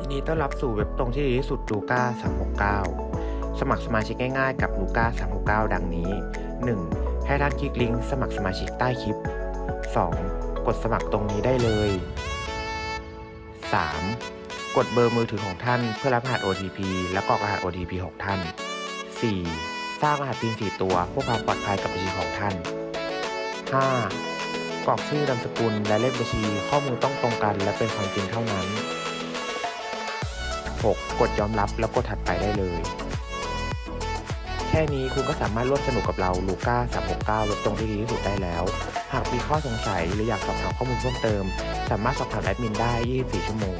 ยินดีต้อนรับสู่เว็บตรงที่ดีที่สุดลูก้า369 สมัครสมาชิกง่ายๆกับลูก้า369 ดังนี้ 1. ให้ท่านคลิกลิงก์สมัครสมาชิกใต้คลิป 2. กดสมัครตรงนี้ได้เลย 3. กดเบอร์มือถือของท่านเพื่อรับรหัส OTP และกรอกรหัส OTP ของท่าน 4. สร้างรหัส PIN 4ตัวเพื่อความปลอดภัยกับบัญชีของท่าน 5. กรอกชื่อนามสกุลและเลขบัญชีข้อมูลต้องตรงกันและเป็นความจริงเท่านั้น 6. กดยอมรับแล้วกดถัดไปได้เลย แค่นี้คุณก็สามารถร่วมสนุกกับเราลูก้า369เว็บตรงที่ดีที่สุดได้แล้ว หากมีข้อสงสัยหรืออยากสอบถามข้อมูลเพิ่มเติม สามารถสอบถามแอดมินได้ 24 ชั่วโมง